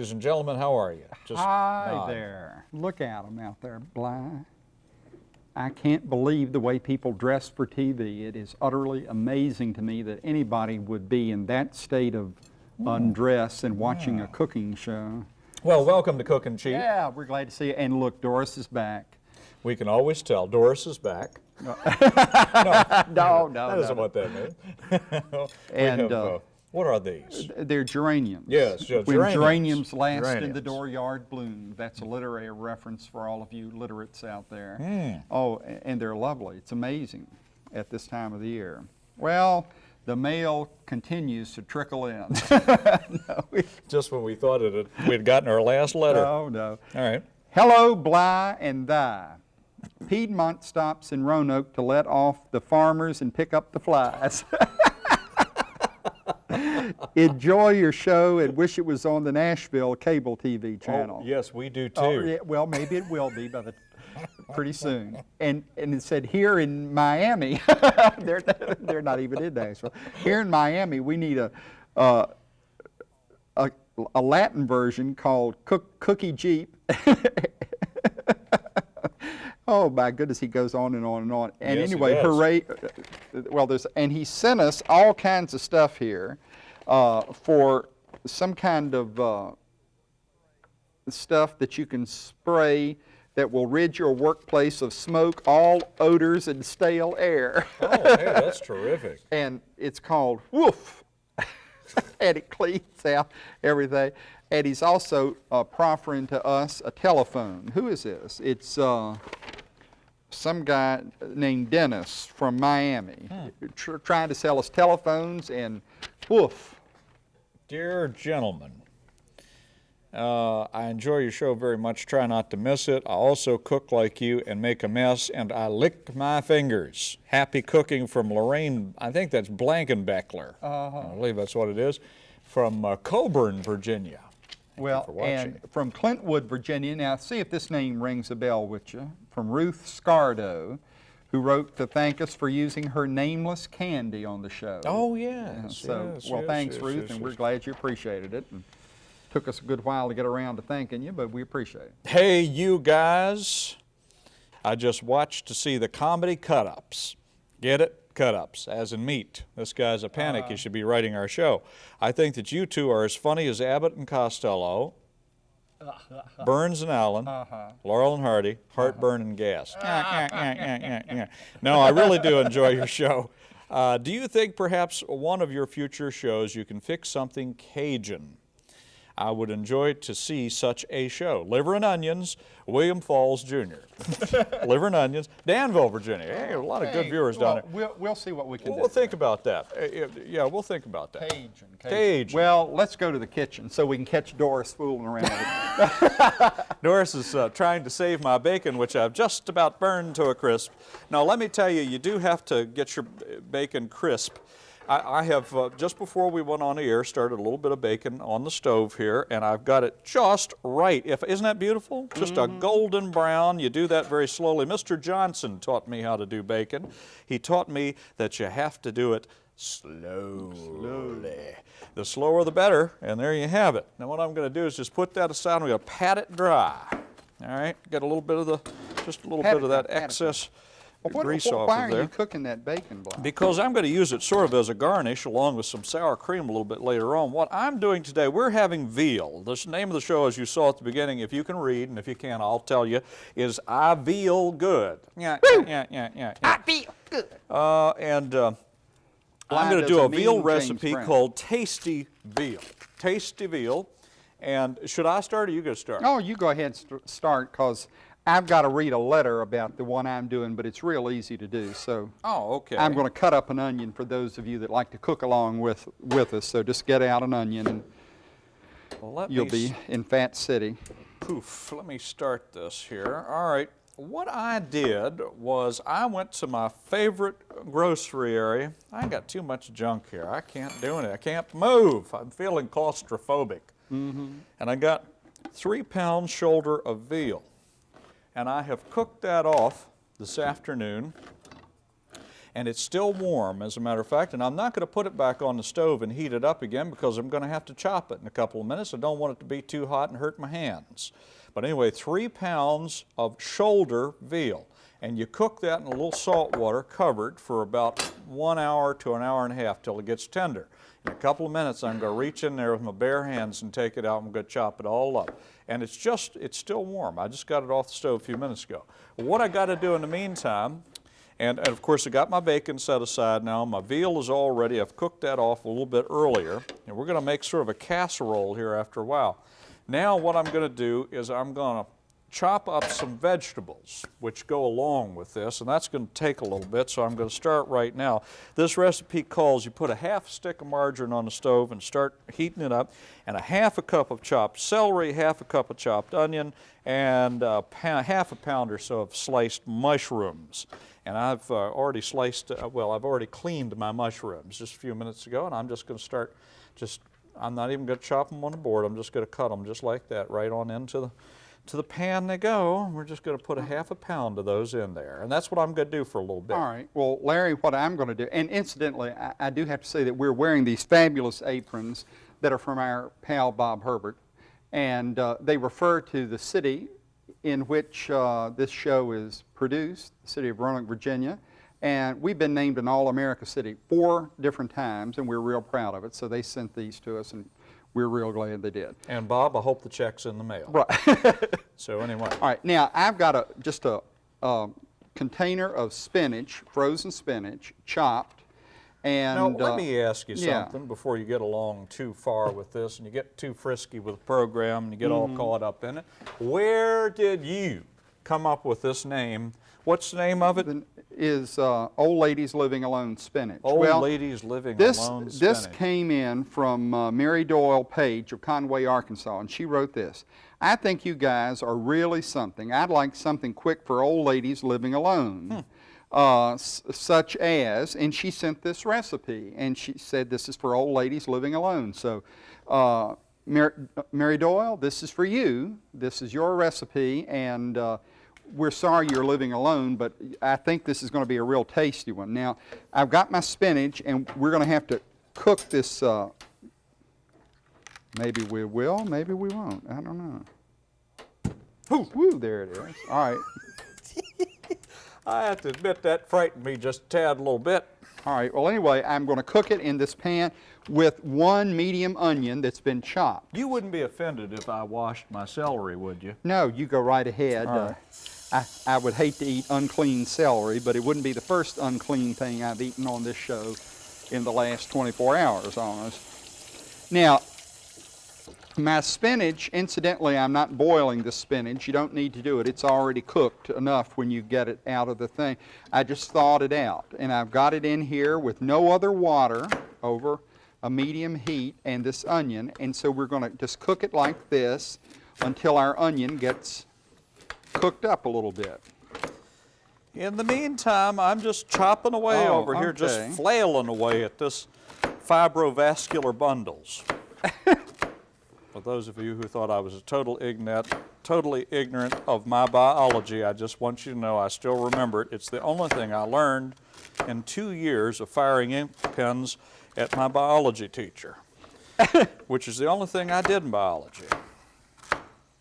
Ladies and gentlemen. How are you? Just Hi nod. there. Look at them out there, Bly. I can't believe the way people dress for TV. It is utterly amazing to me that anybody would be in that state of undress and watching yeah. a cooking show. Well, welcome to Cookin' Cheap. Yeah, we're glad to see you. And look, Doris is back. We can always tell. Doris is back. No, no, no. no that isn't no. what that means. and have, uh, uh, what are these? They're geraniums. Yes, yeah, when geraniums. geraniums last geraniums. in the dooryard bloom. That's a literary reference for all of you literates out there. Mm. Oh, and they're lovely. It's amazing at this time of the year. Well, the mail continues to trickle in. no, Just when we thought it had, we'd gotten our last letter. No, no. All right. Hello, Bly and thy. Piedmont stops in Roanoke to let off the farmers and pick up the flies. Enjoy your show and wish it was on the Nashville cable TV oh, channel. Oh, yes, we do too. Oh, yeah, well, maybe it will be by the pretty soon. And and it said here in Miami, they're they're not even in Nashville. Here in Miami, we need a uh, a, a Latin version called Cook, Cookie Jeep. Oh my goodness, he goes on and on and on. And yes, anyway, hooray! Well, there's and he sent us all kinds of stuff here uh, for some kind of uh, stuff that you can spray that will rid your workplace of smoke, all odors, and stale air. oh, hey, that's terrific. And it's called Woof, and it cleans out everything. And he's also uh, proffering to us a telephone. Who is this? It's uh, some guy named Dennis from Miami hmm. tr trying to sell us telephones and woof. Dear gentlemen, uh, I enjoy your show very much. Try not to miss it. I also cook like you and make a mess, and I lick my fingers. Happy cooking from Lorraine, I think that's Blankenbeckler. Uh -huh. I believe that's what it is, from uh, Coeburn, Virginia. Thank well, and from Clintwood, Virginia. Now, see if this name rings a bell with you. From Ruth Scardo, who wrote to thank us for using her nameless candy on the show. Oh, yes. so, yes, well, yes, thanks, yes, Ruth, and we're glad you appreciated it. And took us a good while to get around to thanking you, but we appreciate it. Hey, you guys. I just watched to see the comedy cut-ups. Get it? cut-ups, as in meat. This guy's a panic. Uh. He should be writing our show. I think that you two are as funny as Abbott and Costello, Burns and Allen, uh -huh. Laurel and Hardy, heartburn uh -huh. and gas. no, I really do enjoy your show. Uh, do you think perhaps one of your future shows you can fix something Cajun? I would enjoy to see such a show. Liver and Onions, William Falls Jr. Liver and Onions, Danville, Virginia. Hey, a lot of good viewers well, down there. We'll, we'll see what we can we'll, do. We'll think about that. Uh, yeah, we'll think about that. Cajun, Cajun. Cajun. Well, let's go to the kitchen so we can catch Doris fooling around. Doris is uh, trying to save my bacon, which I've just about burned to a crisp. Now, let me tell you, you do have to get your bacon crisp. I, I have, uh, just before we went on the air, started a little bit of bacon on the stove here, and I've got it just right. If, isn't that beautiful? Just mm -hmm. a mm-hmm. golden brown. You do that very slowly. Mr. Johnson taught me how to do bacon. He taught me that you have to do it slowly. slowly. The slower the better, and there you have it. Now what I'm going to do is just put that aside. I'm going to pat it dry. All right, get a little bit of the, just a little pat bit of that excess. It well, what, grease what, off why of there. are you cooking that bacon block? Because I'm going to use it sort of as a garnish along with some sour cream a little bit later on. What I'm doing today, we're having veal. The name of the show, as you saw at the beginning, if you can read, and if you can't, I'll tell you, is I Veal Good. Yeah, yeah, yeah, yeah, yeah. I feel good. Uh, and uh, I'm going to do a veal recipe called Tasty Veal. Tasty Veal. And should I start or you go start? Oh, you go ahead and start because I've got to read a letter about the one I'm doing, but it's real easy to do. So oh, okay. I'm going to cut up an onion for those of you that like to cook along with, with us. So just get out an onion and well, you'll be in Fat City. Poof, let me start this here. All right, what I did was I went to my favorite grocery area. I got too much junk here. I can't do it. I can't move. I'm feeling claustrophobic. Mm -hmm. And I got three pounds shoulder of veal and I have cooked that off this afternoon And it's still warm, as a matter of fact, and I'm not going to put it back on the stove and heat it up again because I'm going to have to chop it in a couple of minutes. I don't want it to be too hot and hurt my hands. But anyway, three pounds of shoulder veal. And you cook that in a little salt water covered for about one hour to an hour and a half till it gets tender. In a couple of minutes, I'm going to reach in there with my bare hands and take it out. I'm going to chop it all up. And it's just, it's still warm. I just got it off the stove a few minutes ago. What I got to do in the meantime, and, and of course I got my bacon set aside now. My veal is all ready. I've cooked that off a little bit earlier. And we're going to make sort of a casserole here after a while. Now what I'm going to do is I'm going to chop up some vegetables which go along with this and that's going to take a little bit so I'm going to start right now. This recipe calls you put a half stick of margarine on the stove and start heating it up and a half a cup of chopped celery, half a cup of chopped onion and a half a pound or so of sliced mushrooms. And I've uh, already sliced, uh, well I've already cleaned my mushrooms just a few minutes ago and I'm just going to start just, I'm not even going to chop them on the board, I'm just going to cut them just like that right on into the to the pan they go. We're just going to put a half a pound of those in there. And that's what I'm going to do for a little bit. All right. Well, Larry, what I'm going to do, and incidentally, I, I, do have to say that we're wearing these fabulous aprons that are from our pal Bob Herbert. And uh, they refer to the city in which uh, this show is produced, the city of Roanoke, Virginia. And we've been named an All-America City four different times, and we're real proud of it. So they sent these to us, and we're real glad they did. And Bob, I hope the check's in the mail. Right. so anyway. All right, now I've got a just a, a container of spinach, frozen spinach, chopped. And, now, let uh, me ask you yeah. something before you get along too far with this and you get too frisky with the program and you get mm -hmm. all mm-hmm. caught up in it. Where did you come up with this name? What's the name of it? The, is uh, Old Ladies Living Alone Spinach. Old well, Ladies Living this, Alone This came in from uh, Mary Doyle Page of Conway, Arkansas, and she wrote this. I think you guys are really something. I'd like something quick for old ladies living alone. Hmm. Uh, such as, and she sent this recipe, and she said this is for old ladies living alone. So, uh, Mary, Mary, Doyle, this is for you. This is your recipe, and uh, we're sorry you're living alone, but I think this is going to be a real tasty one. Now, I've got my spinach, and we're going to have to cook this. Uh, maybe we will, maybe we won't. I don't know. Woo, woo, there it is. All right. I have to admit that frightened me just a tad a little bit. All right, well anyway, I'm going to cook it in this pan with one medium onion that's been chopped. You wouldn't be offended if I washed my celery, would you? No, you go right ahead. Uh, I, I would hate to eat unclean celery, but it wouldn't be the first unclean thing I've eaten on this show in the last 24 hours almost. Now, my spinach, incidentally, I'm not boiling the spinach. You don't need to do it. It's already cooked enough when you get it out of the thing. I just thawed it out, and I've got it in here with no other water over a medium heat and this onion, and so we're going to just cook it like this until our onion gets cooked up a little bit. In the meantime, I'm just chopping away oh, over okay. here, just flailing away at this fibrovascular bundles. For those of you who thought I was a total ignorant, totally ignorant of my biology, I just want you to know I still remember it. It's the only thing I learned in two years of firing ink pens at my biology teacher, which is the only thing I did in biology.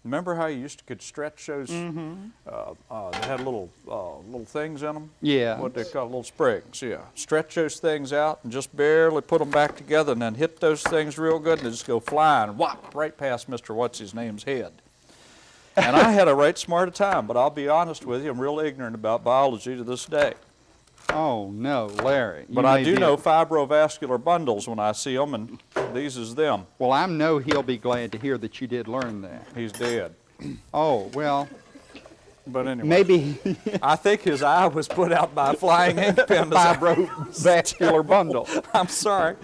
Remember how you used to could stretch those? Mm -hmm. uh, uh, they had little uh, little things in them. Yeah. What they call little springs. Yeah. Stretch those things out and just barely put them back together, and then hit those things real good, and they just go flying, whop, right past Mr. What's His Name's head. and I had a right smart time, but I'll be honest with you, I'm real ignorant about biology to this day. Oh, no, Larry. But I do know fibrovascular bundles when I see them, and these is them. Well, I know he'll be glad to hear that you did learn that. He's dead. Oh, well. But anyway. Maybe. I think his eye was put out by a flying ink pen. Fibrovascular bundle. I'm sorry.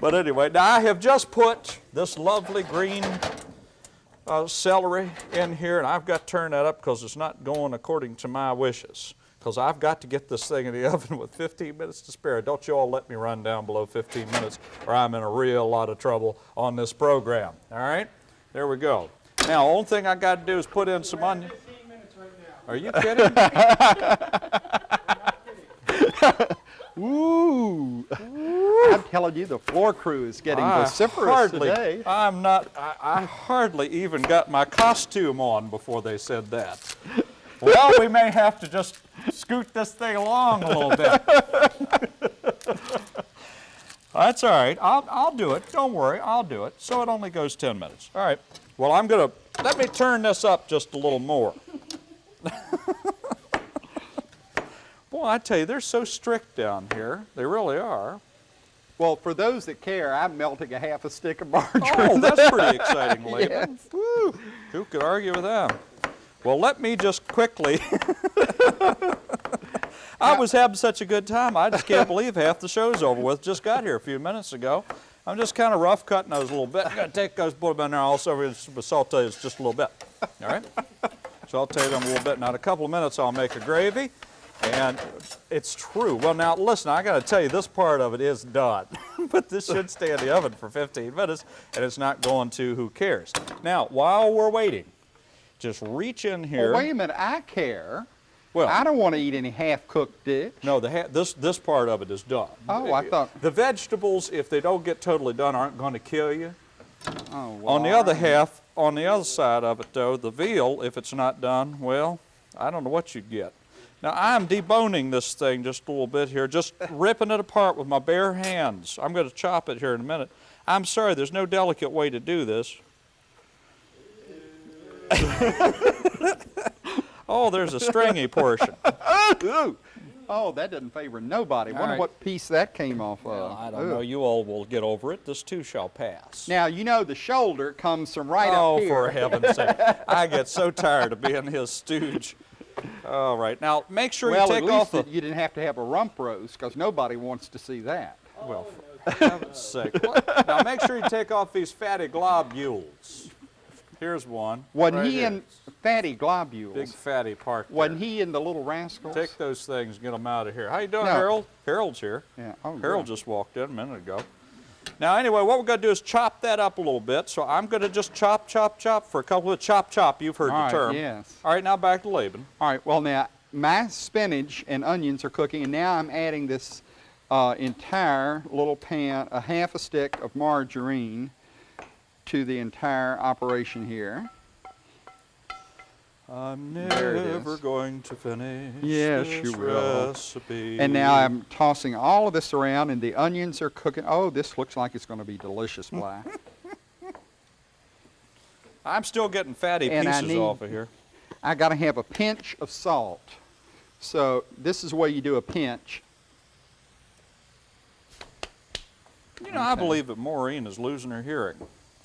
But anyway, now I have just put this lovely green uh, celery in here, and I've got to turn that up because it's not going according to my wishes because I've got to get this thing in the oven with 15 minutes to spare. Don't you all let me run down below 15 minutes or I'm in a real lot of trouble on this program. All right? There we go. Now, only thing I got to do is put in some onion. Are you kidding? Ooh. I'm telling you, the floor crew is getting I vociferous hardly, today. I'm not, I, I hardly even got my costume on before they said that. Well, we may have to just scoot this thing along a little bit. That's all right. I'll, I'll do it. Don't worry. I'll do it. So it only goes 10 minutes. All right. Well, I'm going to, let me turn this up just a little more. Boy, I tell you, they're so strict down here. They really are. Well, for those that care, I'm melting a half a stick of margarine. Oh, that's pretty exciting, Laban. Yes. Woo. Who could argue with that? Well, let me just quickly. I was having such a good time. I just can't believe half the show's over with. Just got here a few minutes ago. I'm just kind of rough cutting those a little bit. I'm going to take those, put them in there also saute just a little bit. All right? Saute them a little bit. Now, in a couple of minutes, I'll make a gravy. And it's true. Well, now, listen, I got to tell you, this part of it is done. but this should stay in the oven for 15 minutes, and it's not going to, who cares? Now, while we're waiting, just reach in here. Well, wait a minute, I care. Well, I don't want to eat any half-cooked dish. no, the ha- this this part of it is done. Oh, I thought- the vegetables, if they don't get totally done, aren't going to kill you. Oh, well, on the other half, on the other side of it, though, the veal, if it's not done, well, I don't know what you'd get. Now I'm deboning this thing just a little bit here, just ripping it apart with my bare hands. I'm going to chop it here in a minute. I'm sorry, there's no delicate way to do this. oh, there's a stringy portion. Ooh. Oh, that doesn't favor nobody. All Wonder right. what piece that came off of. Well, I don't Ooh. know. You all will get over it. This too shall pass. Now, you know the shoulder comes from right oh, up here. Oh, for heaven's sake. I get so tired of being his stooge. All right. Now, make sure well, you at take least off the... that you didn't have to have a rump roast because nobody wants to see that. Well, for heaven's sake. What? Now, make sure you take off these fatty globules. Here's one. Wasn't right he here. in fatty globules? Big fatty part there. Wasn't he in the little rascals? Take those things, get them out of here. How you doing, No. Harold? Harold's here. Yeah. Oh, Harold good. just walked in a minute ago. Now, anyway, what we're going to do is chop that up a little bit. So I'm going to just chop, chop, chop for a couple of chop, chop. You've heard All the right, term. yes. All right, now back to Laban. All right. Well, now my spinach and onions are cooking, and now I'm adding this uh, entire little pan, a half a stick of margarine, to the entire operation here. I'm There it never going to finish Yes, this you will. recipe. And now I'm tossing all of this around, and the onions are cooking. Oh, this looks like it's going to be delicious, Black. I'm still getting fatty And pieces need- off of here. I got to have a pinch of salt. So this is where you do a pinch. You know, I believe that Maureen is losing her hearing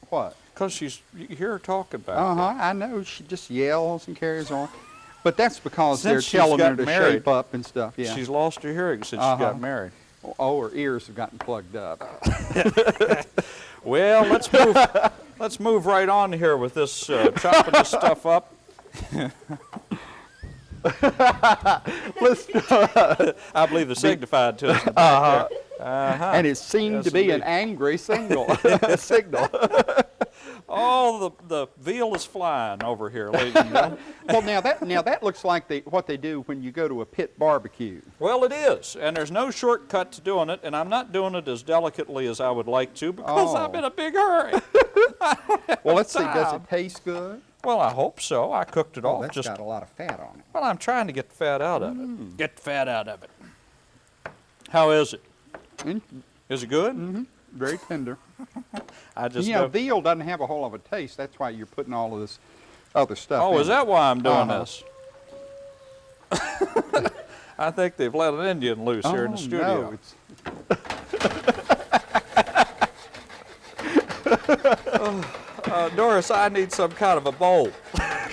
What? because she's you hear her talking back Uh-huh, I know. She just yells and carries on. But that's because Since they're telling her got to married, shape up and stuff. Yeah. She's lost her hearing since she Uh-huh. got married. oh, her ears have gotten plugged up. Well, let's move. let's move right on here with this uh, chopping this stuff up. Listen, I believe the signified to us. in the back there. Uh-huh. and it seemed Yes, to be an angry signal. signal. Oh, the the veal is flying over here, ladies and gentlemen. well, now that now that looks like the, what they do when you go to a pit barbecue. Well, it is, and there's no shortcut to doing it, and I'm not doing it as delicately as I would like to because I'm Oh. in a big hurry. Well, let's see. Does it taste good? well, I hope so. I cooked it Oh, off that's just got a lot of fat on it. well. I'm trying to get the fat out of Mm. it. Get the fat out of it. How is it? And Is it good? Mm-hmm. very tender. I just you know, veal doesn't have a whole lot of a taste. That's why you're putting all of this other stuff. Oh, is it. that why I'm doing Uh-huh. this? I think they've let an Indian loose here in the Oh, studio. No, Uh, Doris, I need some kind of a bowl.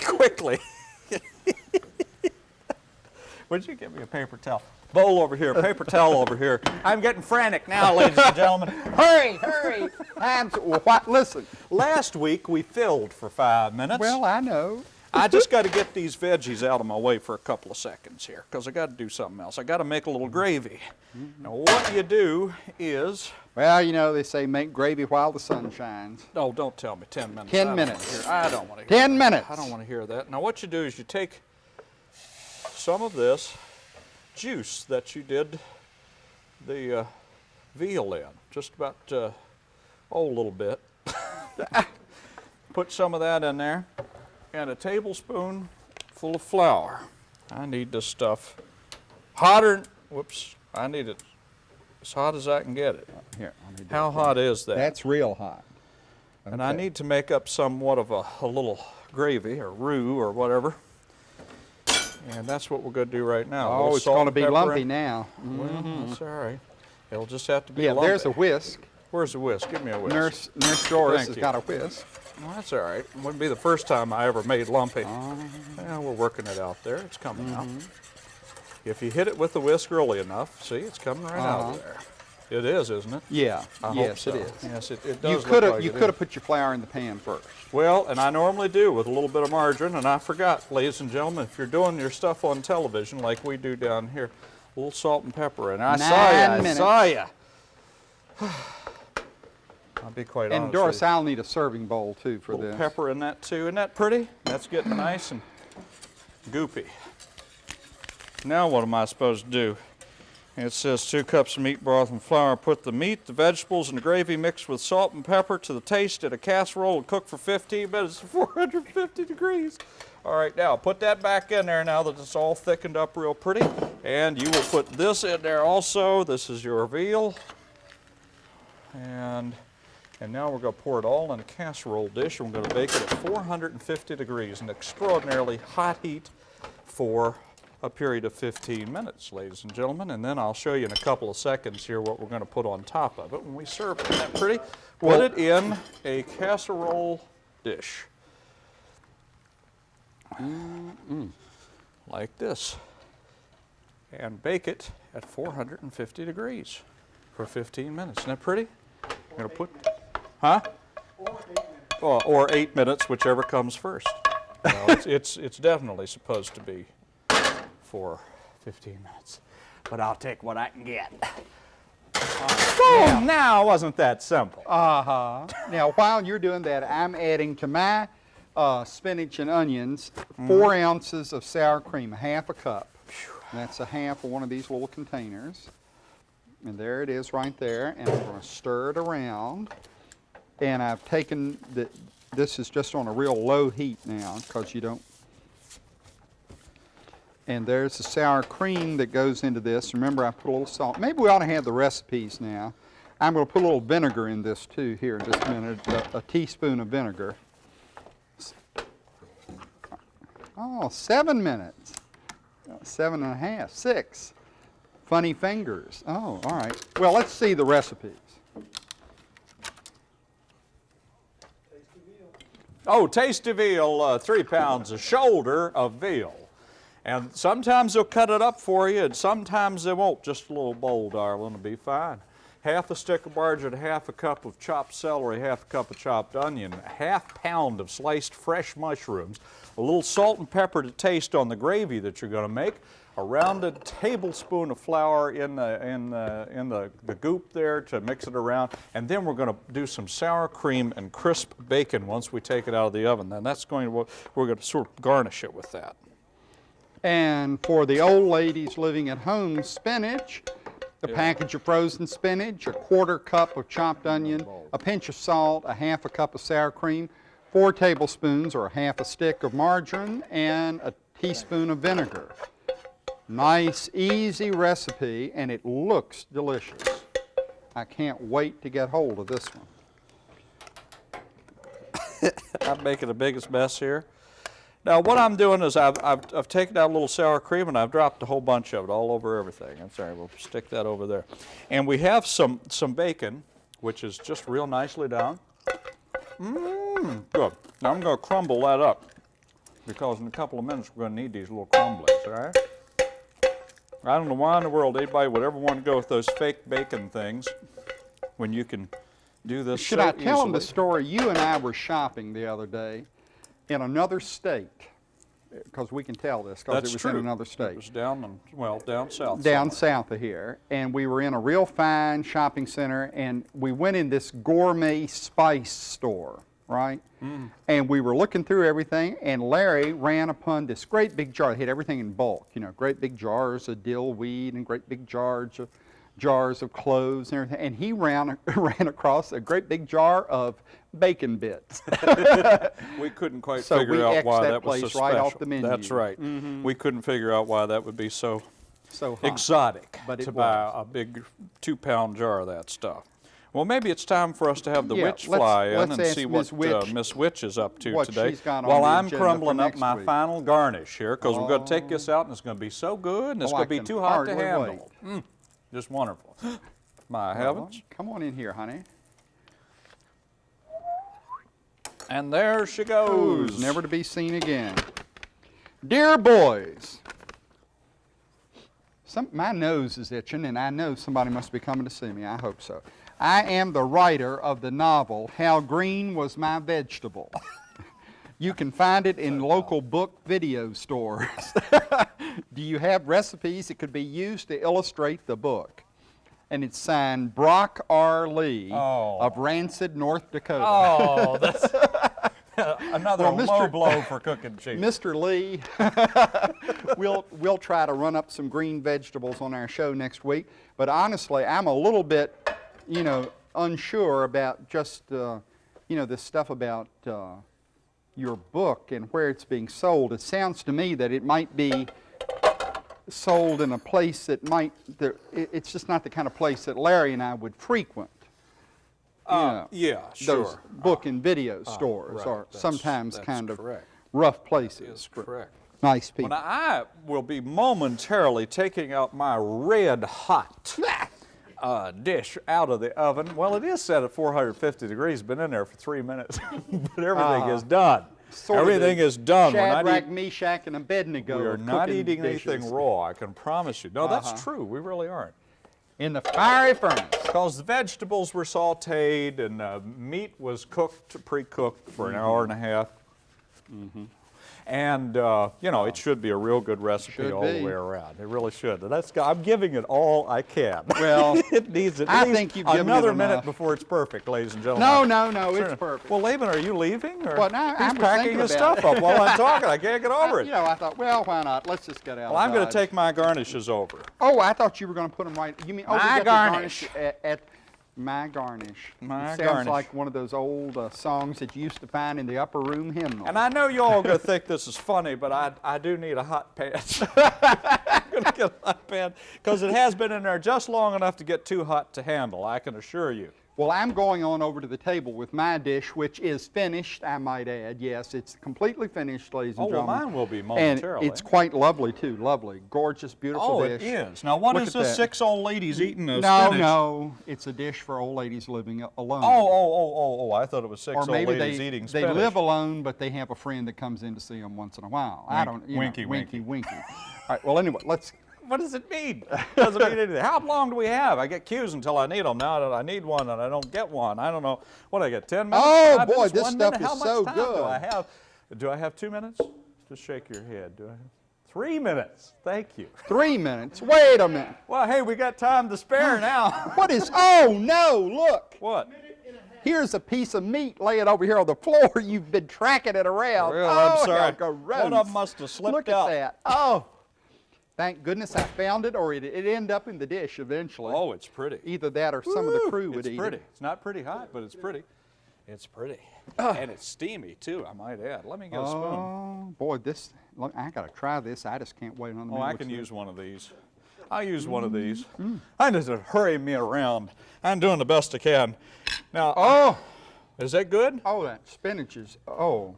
Quickly. Would you give me a paper towel? Bowl over here, paper towel over here. I'm getting frantic now, ladies and gentlemen. hurry, hurry! I'm so, well, what, listen. Last week we filled for five minutes. Well, I know. I just got to get these veggies out of my way for a couple of seconds here because I got to do something else. I got to make a little gravy. Now, what you do is Well, you know, they say make gravy while the sun shines. Oh, don't tell me 10 minutes. 10 I minutes. I don't want to hear 10 minutes. I don't want to hear that. Now, what you do is you take some of this juice that you did the uh, veal in, just about, uh, oh, a little bit. Put some of that in there, and a tablespoon full of flour. I need this stuff hotter, whoops, I need it as hot as I can get it. Here, let me How it. hot is that? That's real hot. And I need to make up somewhat of a, a little gravy or roux or whatever. And that's what we're going to do right now. Oh, it's going to be lumpy in- now. Well, that's all right. It'll just have to be Yeah, there's a whisk. Where's the whisk? Give me a whisk. Nurse, Nurse Doris Thank has you. got a whisk. Well, that's all right. It wouldn't be the first time I ever made lumpy. Oh. Yeah, we're working it out there. It's coming out. Mm-hmm. If you hit it with the whisk early enough, see, it's coming right out Uh-huh. of there. It is, isn't it? Yeah, I hope yes, so. it is. Yes, it, it does You could have like you could have put your flour in the pan first. Well, and I normally do with a little bit of margarine, and I forgot, ladies and gentlemen, if you're doing your stuff on television like we do down here, a little salt and pepper in. I saw Nine ya, I minutes. saw ya. I'll be quite And honest. Doris, with you. I'll need a serving bowl too for a little this. pepper in that too. Isn't that pretty? That's getting nice and goopy. Now what am I supposed to do? It says two cups of meat broth and flour. Put the meat, the vegetables, and the gravy mixed with salt and pepper to the taste in a casserole and cook for 15 minutes at 450 degrees. All right, now put that back in there now that it's all thickened up real pretty. And you will put this in there also. This is your veal. And and now we're going to pour it all in a casserole dish and we're going to bake it at 450 degrees, an extraordinarily hot heat for a period of 15 minutes, ladies and gentlemen. And then I'll show you in a couple of seconds here what we're going to put on top of it when we serve it. Isn't that pretty? Put it in a casserole dish. Like this. And bake it at 450 degrees for 15 minutes. Isn't that pretty? I'm going to put Huh? Or, or eight minutes, whichever comes first. No, it's, it's, it's definitely supposed to be for 15 minutes. But I'll take what I can get. Boom! Now, wasn't that simple? Uh-huh. now, while you're doing that, I'm adding to my uh, spinach and onions four ounces of sour cream, a half a cup. That's a half of one of these little containers. And there it is right there. And I'm going to stir it around. And I've taken the, this is just on a real low heat now because you don't. And there's the sour cream that goes into this. Remember, I put a little salt. Maybe we ought to have the recipes now. I'm going to put a little vinegar in this too here in just a minute, a, a teaspoon of vinegar. Oh, seven minutes. Seven and a half, six. Funny fingers. Oh, all right. Well, let's see the recipes. Oh, tasty veal, uh, three pounds, a shoulder of veal. And sometimes they'll cut it up for you, and sometimes they won't. Just a little bowl, darling, will be fine. Half a stick of margarine, half a cup of chopped celery, half a cup of chopped onion, half pound of sliced fresh mushrooms, a little salt and pepper to taste on the gravy that you're going to make, a rounded tablespoon of flour in the in the in the, the goop there to mix it around, and then we're going to do some sour cream and crisp bacon once we take it out of the oven. Then that's going to we're going to sort of garnish it with that. And for the old ladies living at home, spinach, a package of frozen spinach, a quarter cup of chopped onion, a pinch of salt, a half a cup of sour cream, four tablespoons or a half a stick of margarine, and a teaspoon of vinegar. Nice, easy recipe, and it looks delicious. I can't wait to get hold of this one. I'm making the biggest mess here. Now what I'm doing is I've, I've, I've taken out a little sour cream and I've dropped a whole bunch of it all over everything. I'm sorry, we'll stick that over there. And we have some, some bacon, which is just real nicely done. Mmm, good. Now I'm going to crumble that up because in a couple of minutes we're going to need these little crumblies, all right? I don't know why in the world anybody would ever want to go with those fake bacon things when you can do this Should so I tell them the story? You and I were shopping the other day in another state, because we can tell this, because it was true. in another state. It was down, in, well, down south. Down somewhere. south of here, and we were in a real fine shopping center, and we went in this gourmet spice store, right? Mm. And we were looking through everything, and Larry ran upon this great big jar. They had everything in bulk, you know, great big jars of dill weed and great big jars of jars of cloves and everything, and he ran ran across a great big jar of bacon bits. We couldn't quite So figure out why that that was so right off special. the menu. That's right. We couldn't figure out why that would be so so hot. exotic But to buy a big two-pound jar of that stuff. Well, maybe it's time for us to have the Yeah, witch let's- fly in let's and see Miss what uh, Miss Witch is up to today. she's got on while I'm crumbling up my week. final garnish here, because we're going to take this out and it's going to be so good and it's Oh, going to be too hot to handle. Mm, just wonderful. My heavens. Come on in here, honey. And there she Goes never to be seen again. Dear boys, some, my nose is itching, and I know somebody must be coming to see me. I hope so. I am the writer of the novel How Green Was My Vegetable. you can find it in local book video stores. Do you have recipes that could be used to illustrate the book? And it's signed Brock R. Lee Oh. of Rancid, North Dakota. Oh, that's another Well, low blow for cooking cheese. Mr. Lee, we'll, we'll try to run up some green vegetables on our show next week. But honestly, I'm a little bit, you know, unsure about just, uh, you know, this stuff about uh, your book and where it's being sold. It sounds to me that it might be sold in a place that might, that it's just not the kind of place that Larry and I would frequent. You Uh, know, yeah, Those sure. book and video stores right, are that's- sometimes that's kind of rough places. Correct. Nice people. Well, now, I will be momentarily taking out my red hot uh, dish out of the oven. Well, it is set at 450 degrees, been in there for three minutes, but everything Ah. is done. Everything is done. We're not, Shadrach, eat- Meshach, and Abednego. we are not eating dishes. anything raw, I can promise you. No, Uh-huh. that's true. We really aren't. In the fiery furnace. Because the vegetables were sauteed and uh, meat was cooked, pre-cooked for an hour and a half. And, uh, you know, it should be a real good recipe Should all be. the way around. It really should. And that's, I'm giving it all I can. Well, it needs at I least think you've given it another minute enough. before it's perfect, ladies and gentlemen. No, no, no, Sure. it's perfect. Well, Laban, are you leaving? Or Well, no, he's I was packing his stuff it. up while I'm talking. I can't get over it. You know, I thought, well, why not? Let's just get out. well, I'm going to take my garnishes over. Oh, I thought you were going to put them right. You mean oh, we My got garnish. the garnish at, at my garnish. My it sounds garnish. like one of those old uh, songs that you used to find in the upper room hymnal. And I know you all are going to think this is funny, but I, I do need a hot pan. I'm going to get a hot pan because it has been in there just long enough to get too hot to handle, I can assure you. Well, I'm going on over to the table with my dish, which is finished, I might add. Yes, it's completely finished, ladies and Oh, well, gentlemen. mine will be momentarily. And it's quite lovely, too. Lovely. Gorgeous, beautiful Oh, dish. it is. Now, what Look is this that. six old ladies eating a No, spinach? no. It's a dish for old ladies living alone. Oh, oh, oh, oh, oh, I thought it was six or old maybe ladies they, eating they spinach. live alone, but they have a friend that comes in to see them once in a while. I don't, you winky, know, winky. winky, winky. All right, well, anyway, let's, What does it mean? Doesn't mean anything. How long do we have? I get cues until I need them. Now that I need one and I don't get one, I don't know. What I get? Ten minutes? Oh, Five boy, minutes? this stuff minute? is How much so time Do good. I have? Do I have two minutes? Just shake your head. Do I have three minutes? Thank you. three minutes. Wait a minute. Well, hey, we got time to spare now. What is, oh, no, look. what? Here's a piece of meat laying over here on the floor. You've been tracking it around. Oh, I'm sorry. One of 'em must have slipped Look out. at that. Oh, thank goodness I found it, or it it end up in the dish eventually. Oh, it's pretty. Either that or some of the crew would eat. It's eat pretty. it. It's not pretty hot, but it's pretty. It's pretty. and it's steamy, too, I might add. Let me get a spoon. Oh, boy, this, look, I got to try this. I just can't wait on the Oh, I can use one of these. I'll use one of these. Mm, I need to hurry me around. I'm doing the best I can. Now, Oh, is that good? oh, that spinach is, oh,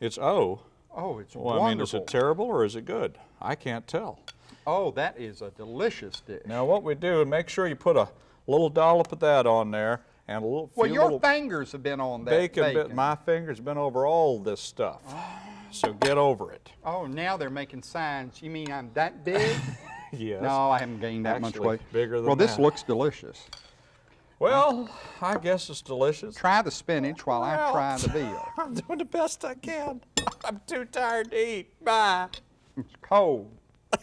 It's oh. oh, it's Well, I mean, is it terrible or is it good? I can't tell. Oh, that is a delicious dish. Now, what we do, make sure you put a little dollop of that on there and a little, well, your fingers have been on that bacon. bacon. Bit, my fingers have been over all this stuff. Oh. So get over it. Oh, now they're making signs. You mean I'm that big? Yes. no, I haven't gained that much weight. bigger than well, this that. looks delicious. Well, I guess it's delicious. Try the spinach while I try the veal. I'm doing the best I can. I'm too tired to eat. Bye. It's cold.